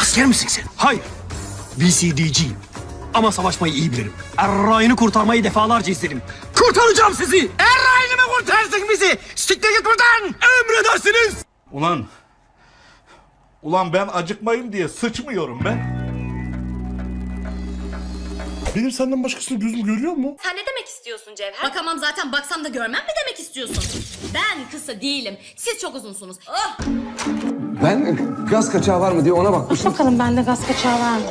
Asker misin sen? Hayır. VCD'ciyim. Ama savaşmayı iyi bilirim. Errayını kurtarmayı defalarca izledim. Kurtaracağım sizi! Errayını mı kurtarsın bizi? Siktir git buradan! Emredersiniz! Ulan. Ulan ben acıkmayayım diye sıçmıyorum ben. Benim senden başkasını gözüm görüyor mu? Sen ne demek istiyorsun Cevher? Bakamam zaten baksam da görmem mi demek istiyorsun? Ben kısa değilim. Siz çok uzunsunuz. Oh! Ben gaz kaçağı var mı diye ona bakmıştım. Bakalım bende gaz kaçağı var mı?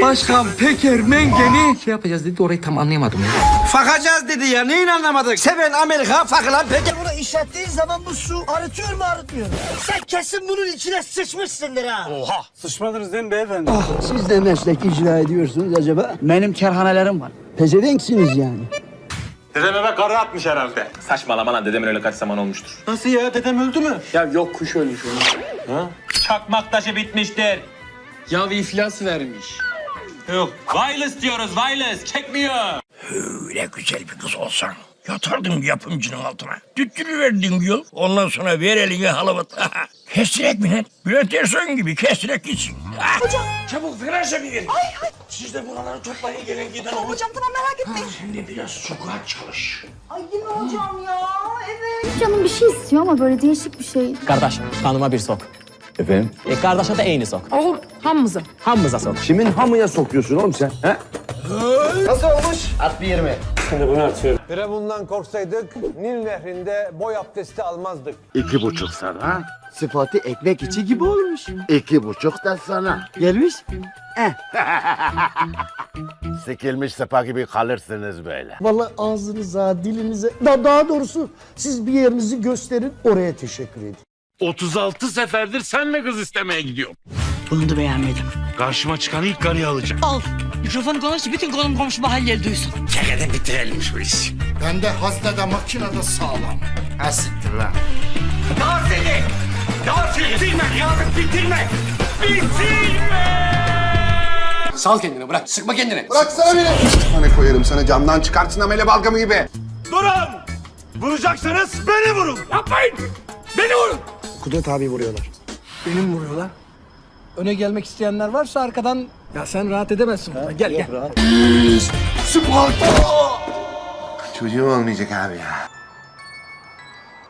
Başkan Peker Mengen'i şey yapacağız dedi orayı tam anlayamadım ya. Fakacağız dedi ya neyin anlamadık? Seven Amerika fakılan peki. Bunu işlettiğin zaman bu su arıtıyor mu arıtmıyor mu? Sen kesin bunun içine sıçmışsındır ha. Siz de meslek icra ediyorsunuz acaba? Benim kerhanelerim var. Pezevenksiniz yani. Dedem eve karı atmış herhalde. Saçmalama lan dedemin öyle kaç zaman olmuştur. Nasıl ya dedem öldü mü? Ya yok kuş ölmüş onun. Çakmak taşı bitmiştir. Ya iflas vermiş. Yok. Wireless diyoruz wireless. Çekmiyor. Öyle güzel bir kız olsan. Yatardım yapımcının altına. Tüttürüverdin yol. Ondan sonra ver eline halavat. kestirek mi lan? Bülent Ersoy'un gibi kestirek gitsin. Hocam. Çabuk frense bir gelin. Ay ay. Siz de buraları toplayın gelin giden olun. Hocam tamam merak etmeyin. Sen de biraz sukat çalış. Canım bir şey istiyor ama böyle değişik bir şey. Kardeş kanıma bir sok. Efendim? E kardeşe de eyni sok. Olur hamımıza. Hamımıza sok. Kimin hamıya sokuyorsun oğlum sen? He? Firavundan korksaydık Nil nehrinde boy abdesti almazdık. İki buçuk sana. Sıfatı ekmek içi gibi olmuş. İki buçuk da sana. Gelmiş. Eh. Sikilmiş sepa gibi kalırsınız böyle. Vallahi ağzınıza, dilinize, da daha doğrusu siz bir yerinizi gösterin oraya teşekkür edin. 36 seferdir senle kız istemeye gidiyorum. Bunu da beğenmedim. Karşıma çıkan ilk karıyı alacağım. Al. Mikrofonu konuş, bütün konum komşu mahalleli duysun. Çekeden bitirelim şu işi. Ben de haznede makinede sağlam. Ha siktir lan. Ya seni! Ya bitirme ya bitirme! Bitirme! Sal kendini bırak. Sıkma kendini. Bıraksana beni. Hani koyarım sana camdan çıkartsın amele balgamı gibi. Durun! Vuracaksanız beni vurun! Yapmayın! Beni vurun! Kudret abi vuruyorlar. Benim vuruyorlar. Öne gelmek isteyenler varsa arkadan... Ya sen rahat edemezsin burada. Gel gel. Çocuğum olmayacak abi ya.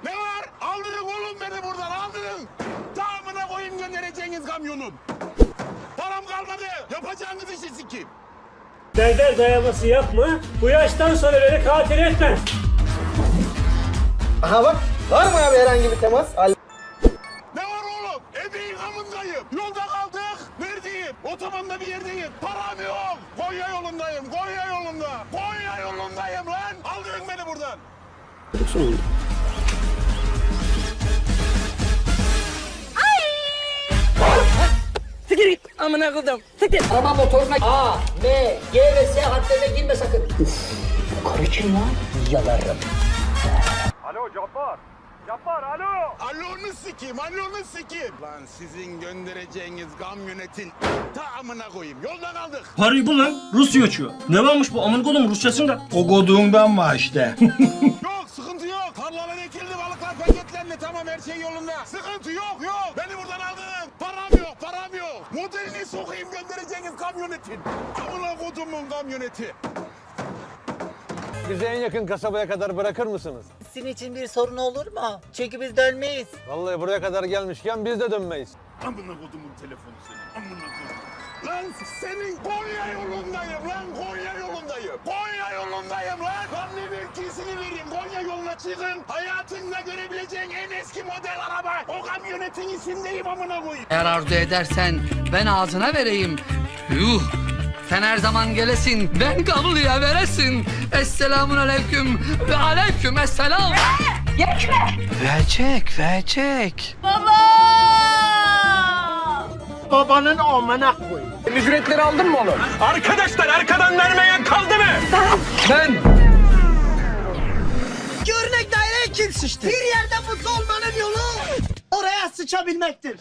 Ne var? Aldırın oğlum beni buradan aldırın. Tamamına koyayım göndereceğiniz kamyonun. Param kalmadı. Yapacağınız işi sikeyim. Derder dayaması yapma. Bu yaştan sonra beni katil etme. Aha bak. Var mı abi herhangi bir temas var oğlum? Ebeğin amındayım. Yolda kaldık. Neredeyim? Otobanda bir yerdeyim. Param yok. Konya yolundayım. Konya yolunda. Konya yolundayım lan. Aldırın beni buradan. Amına koydum. Siktir. Araba motoruna A, B, G ve S harflerine girme sakın. Karı kim lan? Yalarım. Alonu sikeyim, alonu sikeyim. Lan sizin göndereceğiniz kamyonetin tamamına koyayım. Yolda kaldık. Parayı bul lan. Rusya uçuyor. Ne varmış bu amın kolum Rusçasında? O goduğundan var işte. yok, sıkıntı yok. Tarlalar ekildi, balıklar paketlendi. Tamam, her şey yolunda. Sıkıntı yok, yok. Beni buradan aldın. Param yok, param yok. Modelini sokayım göndereceğiniz kamyonetin. Amına kodumun kamyoneti. Bizi en yakın kasabaya kadar bırakır mısınız? Sizin için bir sorun olur mu? Çünkü biz dönmeyiz. Vallahi buraya kadar gelmişken biz de dönmeyiz. Amına kodumun telefonu senin. Amına kodum. Lan senin Konya yolundayım lan Konya yolundayım. Konya yolundayım lan. Mevkisini vereyim. Konya yoluna çıkın. Hayatında görebileceğin en eski model araba. O kamyonetin içindeyim amına koyayım. Eğer arzu edersen ben ağzına vereyim. Yuh! Sen her zaman gelesin, ben kabulüye veresin. Esselamun aleyküm ve aleyküm esselam. Verecek, verecek. Babanın amına koy. Ücretleri aldın mı oğlum? Arkadaşlar arkadan vermeyen kaldı mı? Ben. Daireye kim sıçtı? Bir yerde mutlu olmanın yolu oraya sıçabilmektir.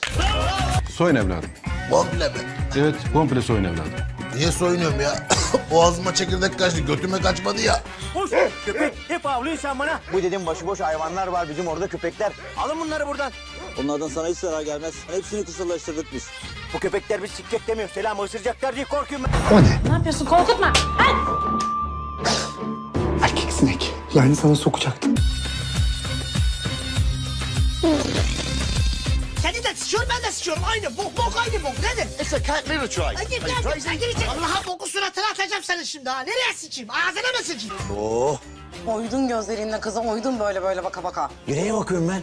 Soyun evladım. Komple mi? Evet komple soyun evladım. Niye soyunuyorum ya? Boğazıma çekirdek kaçtı, götüme kaçmadı ya. Koş Köpek hep avlıyorsun sen bana. Bu dedim başıboş hayvanlar var bizim orada köpekler. Alın bunları buradan. Onlardan sana hiç zarar gelmez. Hepsini kısırlaştırdık biz. Bu köpekler biz siklet demiyor. Selam ısıracaklar diye korkuyorum ben. Ne yapıyorsun korkutma. Erkek sinek. Yani sana sokacaktım. Seni de sıçıyorum ben de sıçıyorum. Aynı bok bok aynı bok. Nedir? It's a cat litter try. Hadi gel sen gireceksin. Allah'a boku suratına atacağım seni şimdi ha. Nereye sıçayım? Ağzına mı sıçayım? Oh. Oydun gözlerinle kızım, oydun böyle böyle baka baka. Yüreğe bakıyorum ben.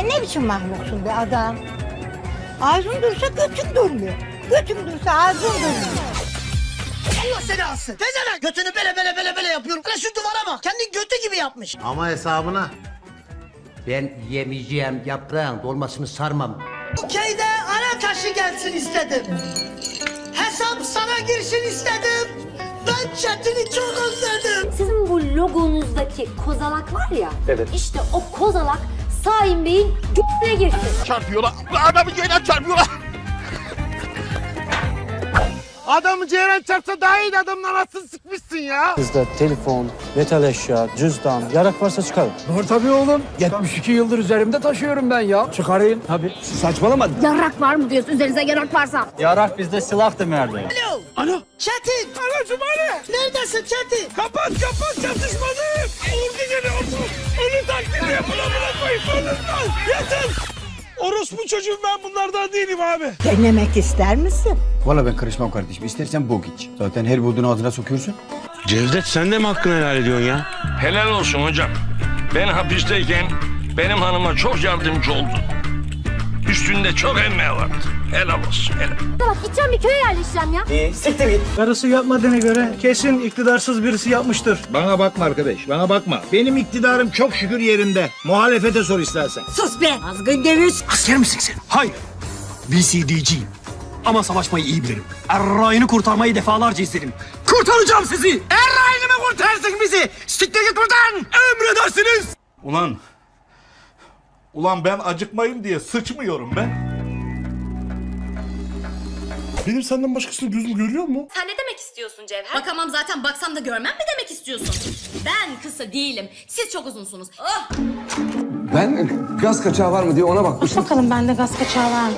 E ne biçim mahluksun be adam? Ağzın dursa götün durmuyor. Götün dursa ağzın durmuyor. Allah seni alsın. Tezene götünü bele bele bele bele yapıyorum. Lan şu duvara bak. Kendi götü gibi yapmış. Ama hesabına. Ben yemeyeceğim yaprağın dolmasını sarmam. Bu köyde ana taşı gelsin istedim. Hesap sana girsin istedim. Ben Çetin'i çok özledim. Sizin bu logonuzdaki kozalak var ya. Evet. İşte o kozalak Saim Bey'in g***ne girsin. Çarpıyorlar. Adamı ceylan çarpıyorlar. Adamı ceylan çarpsa daha iyi adamdan nasıl sıkmışsın ya? Bizde telefon, metal eşya, cüzdan, yarak varsa çıkarın. Var tabii oğlum. 72 yıldır üzerimde taşıyorum ben ya. Çıkarayım. Tabii. Saçmalama. Yarak var mı diyorsun üzerinize yarak varsa? Yarak bizde silah demerdi. Alo. Alo. Çetin. Anacım Ali. Neredesin Çetin? Kapat kapat çatışmadım. Ordu geliyor. Ölü taklidi yapılamına koyup ölürler. Yeter. Orospu çocuğum ben bunlardan değilim abi. Denemek ister misin? Valla ben karışmam kardeşim. İstersen bok iç. Zaten her bulduğunu ağzına sokuyorsun. Cevdet sen de mi hakkını helal ediyorsun ya? Helal olsun hocam. Ben hapisteyken benim hanıma çok yardımcı oldu. Üstünde çok emeği vardı. Helal olsun helal. Bak gideceğim bir köye yerleşeceğim ya. Karısı yapmadığına göre kesin iktidarsız birisi yapmıştır. Bana bakma arkadaş bana bakma. Benim iktidarım çok şükür yerinde. Muhalefete sor istersen. Sus be azgın deviz. Asker misin sen? Hayır. BCD'ciyim. Ama savaşmayı iyi bilirim. Errayını kurtarmayı defalarca izledim. Kurtaracağım sizi. Errayını mı kurtarsın bizi? Siktir git buradan. Emredersiniz. Ulan. Ulan ben acıkmayayım diye sıçmıyorum ben. Benim senden başkasını gözüm görüyor mu? Sen ne demek istiyorsun Cevher? Bakamam zaten baksam da görmem mi demek istiyorsun? Ben kısa değilim. Siz çok uzunsunuz. Oh! Ben gaz kaçağı var mı diye ona bakmıştım. Bakalım bende gaz kaçağı var mı?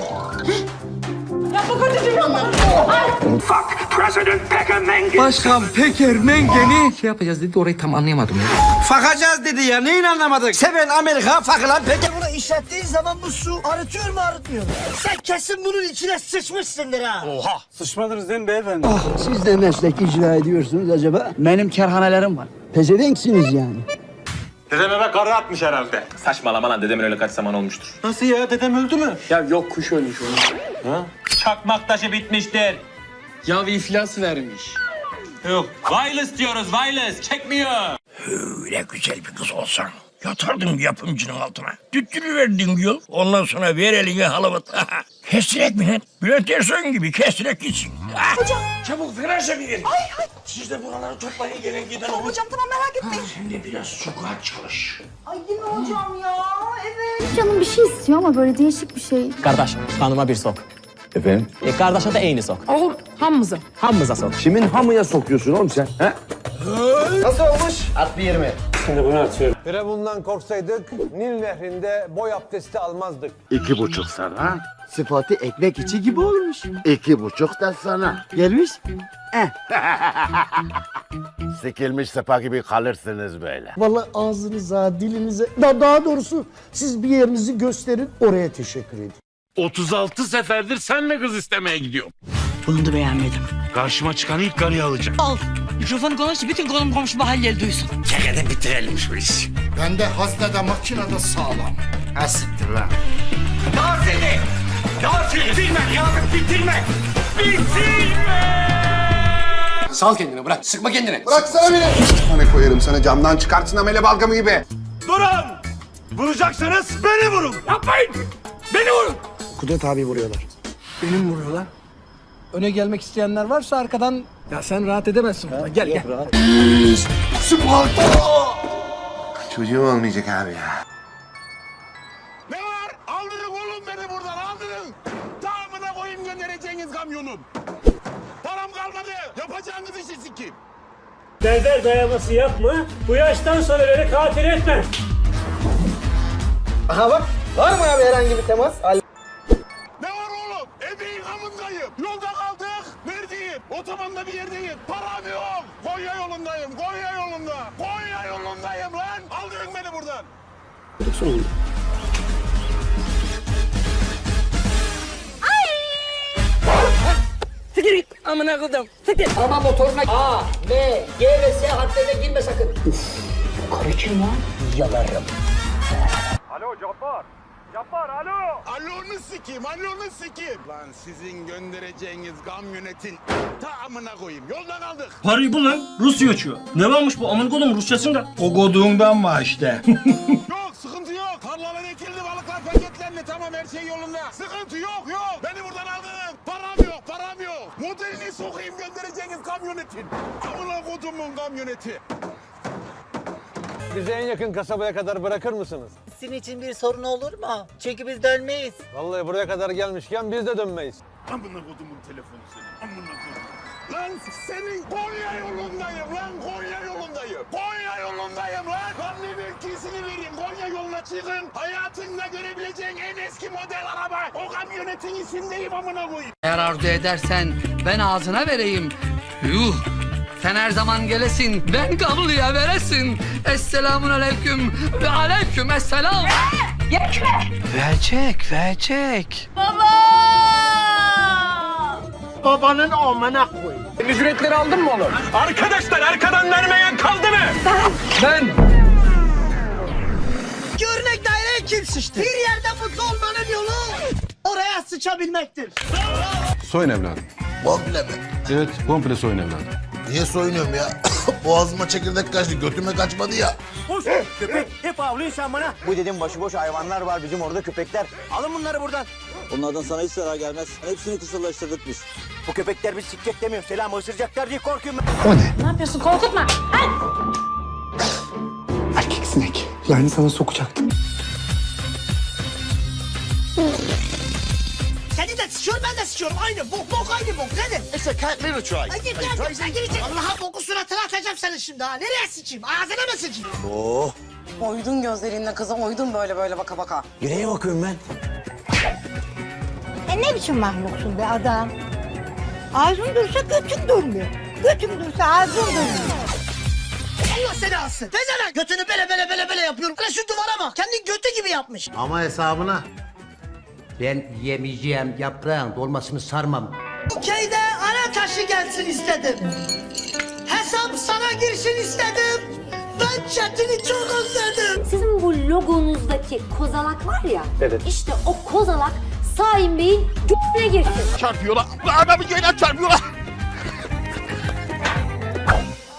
Başkan Peker Mengen'i şey yapacağız dedi orayı tam anlayamadım ya. Fakacağız dedi ya. Neyin anlamadık? Seven Amerika fakılan peki. İşlettiğin zaman bu su arıtıyor mu arıtmıyor mu? Sen kesin bunun içine sıçmışsındır ha. Sıçmadınız değil mi beyefendi? Siz de meslek icra ediyorsunuz acaba? Benim kerhanelerim var. Pezevenksiniz yani. Dedem eve karı atmış herhalde. Saçmalama lan dedemin öyle kaç zaman olmuştur. Nasıl ya? Dedem öldü mü? Ya yok kuş ölmüş onun. Çakmak taşı bitmiştir. Ya iflas vermiş. Yok. Wireless diyoruz wireless. Çekmiyor. Öyle güzel bir kız olsan. Yatardım yapımcının altına. Düttürüverdin yol. Ondan sonra ver eline halavat. kestirek mi lan? Bülent Ersoy gibi kestirek gitsin. Hocam. Çabuk feraşa bir gelin. Ay ay. Siz de buraları toplayın gelin giden olun. Hocam tamam merak etmeyin. Sen de biraz sokağa çalış. Canım bir şey istiyor ama böyle değişik bir şey. Kardeş, kanıma bir sok. Efendim? E kardeşe de eyni sok. Olur hamımıza. Hamımıza sok. Kimin hamıya sokuyorsun oğlum sen? He? Nasıl olmuş? At bir yerime. Firavundan korksaydık Nil nehrinde boy abdesti almazdık. İki buçuk sana. Sıfatı ekmek içi gibi olmuş. İki buçuk da sana. Gelmiş. Eh. Sikilmiş sepa gibi kalırsınız böyle. Vallahi ağzınıza, dilinize, da daha doğrusu siz bir yerinizi gösterin oraya teşekkür edin. 36 seferdir senle kız istemeye gidiyorum. Bunu da beğenmedim. Karşıma çıkan ilk karıyı alacağım. Mikrofonu konuş, bütün konum komşu mahalleli duysun. Çekede bitirelim şu işi. Bende haznede makinede sağlam. Ha siktir lan. Sal kendini bırak. Sıkma kendini. Bıraksana beni. Hani koyarım sana camdan çıkartsın amele balgamı gibi. Durun! Vuracaksanız beni vurun. Yapmayın! Beni vurun! Kudret abi vuruyorlar. Benim vuruyorlar. Öne gelmek isteyenler varsa arkadan... Ya sen rahat edemezsin. burada. Gel gel. Çocuğum olmayacak abi ya. Ne var? Aldırın oğlum beni buradan aldırın. Tamamına koyayım göndereceğiniz kamyonun. Param kalmadı. Yapacağınız işi sikeyim. Berber dayaması yapma. Bu yaştan sonra beni katil etme. Aha bak. Var mı abi herhangi bir temas? Otobanda bir yerdeyim. Param yok. Konya yolundayım. Konya yolunda. Konya yolundayım lan. Aldırın beni buradan. Siktir git amına koydum. Siktir. Araba motoruna A, B, G ve S harflerine girme sakın. Alo Cabbar. Cabbar alo. Alonu sikeyim, alonu sikeyim. Lan sizin göndereceğiniz kamyonetin tamamına koyayım. Yolda kaldık. Parayı bul lan. Rusya açıyor. Ne varmış bu amın kodum Rusçasında? O goduğundan var işte. Yok sıkıntı yok. Tarlalar ekildi, balıklar paketlendi. Tamam her şey yolunda. Sıkıntı yok yok. Beni buradan aldın. Param yok, param yok. Modelini sokayım göndereceğiniz kamyonetin. Amına kodumun kamyoneti. Bizi en yakın kasabaya kadar bırakır mısınız? Sizin için bir sorun olur mu? Çünkü biz dönmeyiz. Vallahi buraya kadar gelmişken biz de dönmeyiz. Amına kodumun telefonu senin. Amına kodum. Lan senin Konya yolundayım lan Konya yolundayım. Konya yolundayım lan. Lan ne mevkisini vereyim. Konya yoluna çıkın. Hayatında görebileceğin en eski model araba. O kamyonetin isimdeyim amına koyayım. Eğer arzu edersen ben ağzına vereyim. Yuh! Sen her zaman gelesin, ben kabloya veresin. Esselamun aleyküm ve aleyküm esselam. Verecek, verecek. Babanın amına koy. Ücretleri aldın mı oğlum? Arkadaşlar arkadan vermeyen kaldı mı? Ben Örnek daireye kim sıçtı? Bir yerde mutlu olmanın yolu oraya sıçabilmektir. Soyun evladım. Komple mi? Evet, komple soyun evladım. Niye soyunuyorum ya? Boğazıma çekirdek kaçtı, götüme kaçmadı ya. Köpek hep avlıyorsun sen bana. Bu dedim başıboş hayvanlar var bizim orada köpekler. Alın bunları buradan. Onlardan sana hiç zarar gelmez. Hepsini kısırlaştırdık biz. Bu köpekler biz sikecek demiyor. Selam ısıracaklar diye korkuyorum ben. Ne yapıyorsun korkutma. Erkek sinek. Yani sana sokacaktım. Sıçıyorum. Aynı bok bok aynı bok. Nedir? It's a cat litter try. Hadi gel sen gireceksin. Allah'a boku suratına atacağım seni şimdi ha. Nereye sıçayım? Ağzına mı sıçayım? Oh. Oydun gözlerinle kızım oydun böyle böyle baka baka. Nereye bakıyorum ben? E ne biçim mahluksun be adam? Ağzın dursa götün durmuyor. Götün dursa ağzın durmuyor. Allah seni alsın. Tezene götünü bele bele bele bele yapıyorum. Lan şu duvara bak. Kendi götü gibi yapmış. Ama hesabına. Ben yemeyeceğim yaprağın dolmasını sarmam. Bu köyde ana taşı gelsin istedim. Hesap sana girsin istedim. Ben Çetin'i çok özledim. Sizin bu logonuzdaki kozalak var ya. Evet. İşte o kozalak Saim Bey'in g***ne girsin. Çarpıyorlar. Adamı göğden çarpıyorlar.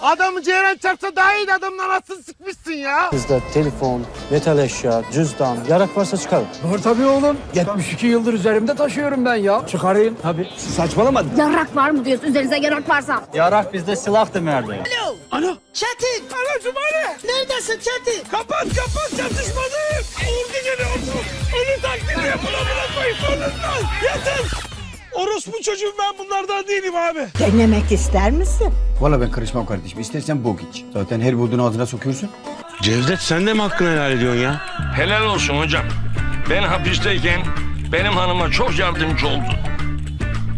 Adamı Ceyran çarpsa daha iyi adamla nasıl sıkmışsın ya? Bizde telefon, metal eşya, cüzdan, yarak varsa çıkarın. Var tabii oğlum. 72 yıldır üzerimde taşıyorum ben ya. Çıkarayım. Tabii. Saçmalama. Yarak var mı diyorsun üzerinize yarak varsa? Yarak bizde silah demerdi. Alo. Alo. Çetin. Anacım Ali. Neredesin Çetin? Kapat kapat çatışmadım. Ordu geliyor. Onu taklidi yapın amına koyayım sonundan. Yeter. Orospu çocuğum ben bunlardan değilim abi. Denemek ister misin? Valla ben karışmam kardeşim. İstersen bok iç. Zaten her bulduğunu ağzına sokuyorsun. Cevdet sen de mi hakkını helal ediyorsun ya? Helal olsun hocam. Ben hapisteyken benim hanıma çok yardımcı oldu.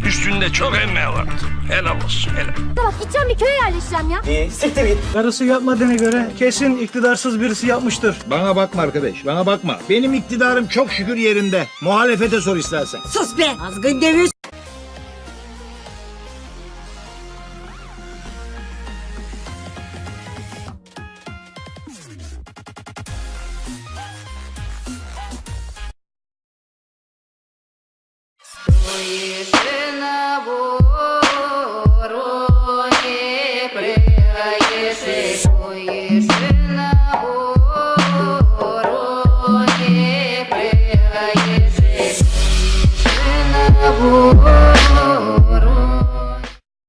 Üstünde çok emeği vardı. Helal olsun helal. Bak gideceğim bir köye yerleşeceğim ya. İyi siktir git. Karısı yapmadığına göre kesin iktidarsız birisi yapmıştır. Bana bakma arkadaş bana bakma. Benim iktidarım çok şükür yerinde. Muhalefete sor istersen. Sus be. Azgın dövüş. Yeter